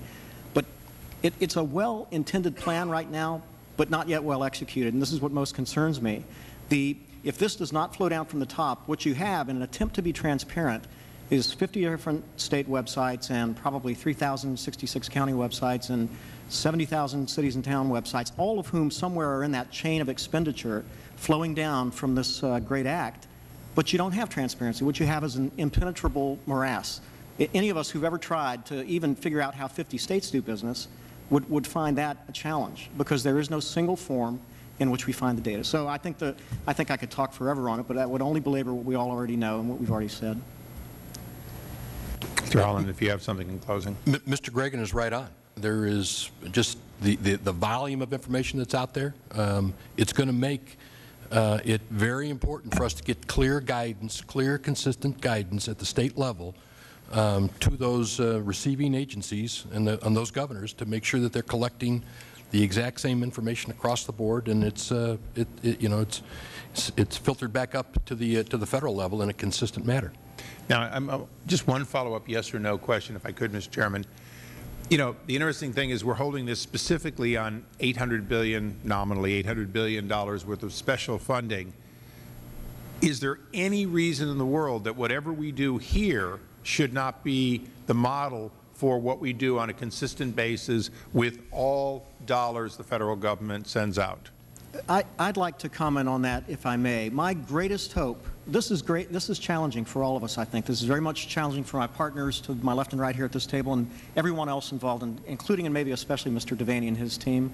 It, it's a well-intended plan right now, but not yet well executed, and this is what most concerns me. The, if this does not flow down from the top, what you have in an attempt to be transparent is 50 different state websites and probably 3,066 county websites and 70,000 cities and town websites, all of whom somewhere are in that chain of expenditure flowing down from this uh, great act. But you don't have transparency. What you have is an impenetrable morass. I- Any of us who've ever tried to even figure out how 50 states do business would, would find that a challenge because there is no single form in which we find the data. So I think, the, I think I could talk forever on it, but that would only belabor what we all already know and what we've already said. Mr. Holland, if you have something in closing. M- Mr. Gragan is right on. There is just the, the, the volume of information that's out there. Um, it's going to make uh, it very important for us to get clear guidance, clear, consistent guidance at the state level um, to those uh, receiving agencies and, the, and those governors to make sure that they're collecting the exact same information across the board, and it's, uh, it, it, you know, it's, it's- it's filtered back up to the, uh, to the Federal level in a consistent manner. Now, I'm, uh, just one follow-up yes or no question, if I could, Mr. Chairman. You know, the interesting thing is we're holding this specifically on 800 billion, nominally 800 billion dollars worth of special funding. Is there any reason in the world that whatever we do here should not be the model for what we do on a consistent basis with all dollars the Federal Government sends out? I, I'd like to comment on that, if I may. My greatest hope, this is great, this is challenging for all of us, I think. This is very much challenging for my partners to my left and right here at this table and everyone else involved, in, including and maybe especially Mr. Devaney and his team.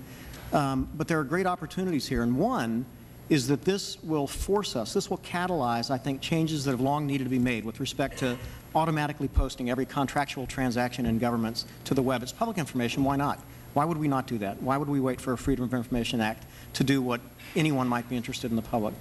Um, but there are great opportunities here, and one is that this will force us, this will catalyze, I think, changes that have long needed to be made with respect to automatically posting every contractual transaction in governments to the web. It's public information, why not? Why would we not do that? Why would we wait for a Freedom of Information Act to do what anyone might be interested in the public?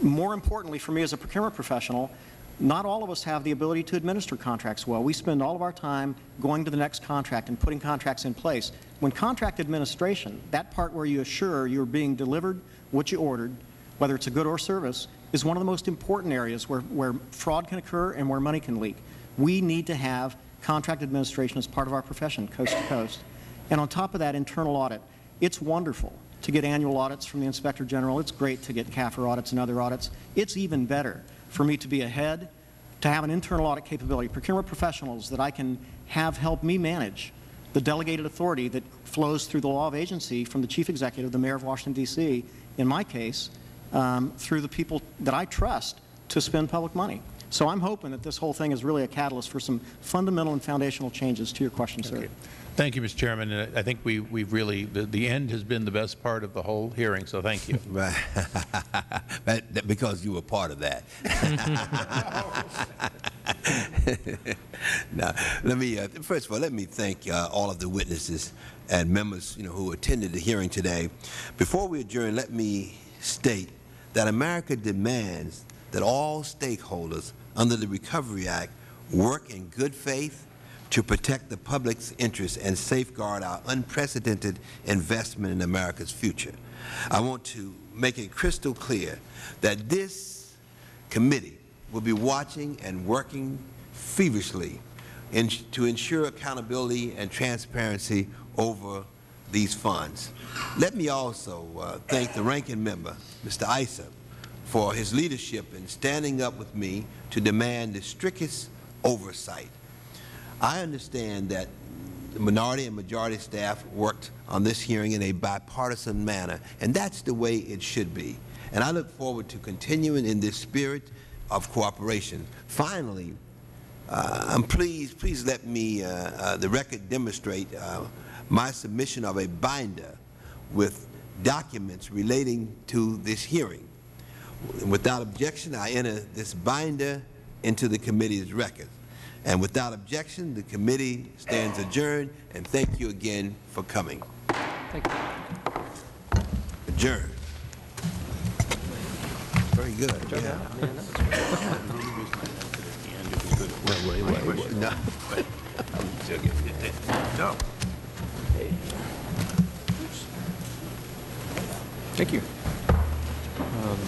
More importantly, for me as a procurement professional, not all of us have the ability to administer contracts well. We spend all of our time going to the next contract and putting contracts in place. When contract administration, that part where you assure you're being delivered what you ordered, whether it's a good or service, is one of the most important areas where, where fraud can occur and where money can leak. We need to have contract administration as part of our profession, coast to coast. And on top of that, internal audit. It's wonderful to get annual audits from the Inspector General. It's great to get CAFR audits and other audits. It's even better for me to be ahead, to have an internal audit capability, procurement professionals that I can have help me manage the delegated authority that flows through the law of agency from the chief executive, the mayor of Washington, D.C., in my case, um, through the people that I trust to spend public money. So I'm hoping that this whole thing is really a catalyst for some fundamental and foundational changes to your question, sir. Okay. Thank you, Mr. Chairman. And I think we, we've really, the, the end has been the best part of the whole hearing, so thank you. [laughs] Right. [laughs] That- that- Because you were part of that. [laughs] Now, let me, uh, first of all, let me thank uh, all of the witnesses and members, you know, who attended the hearing today. Before we adjourn, let me state that America demands that all stakeholders under the Recovery Act work in good faith to protect the public's interests and safeguard our unprecedented investment in America's future. I want to make it crystal clear that this committee will be watching and working feverishly in, to ensure accountability and transparency over these funds. Let me also uh, thank the ranking member, Mr. Issa, for his leadership in standing up with me to demand the strictest oversight. I understand that the minority and majority staff worked on this hearing in a bipartisan manner, and that's the way it should be. And I look forward to continuing in this spirit of cooperation. Finally, Uh, please let me, uh, uh, the record demonstrate uh, my submission of a binder with documents relating to this hearing. Without objection, I enter this binder into the committee's record. And without objection, the committee stands adjourned, and thank you again for coming. Thank you. Adjourned. Very good. Yeah. [laughs] No, wait, [laughs] [laughs] Thank you. Um,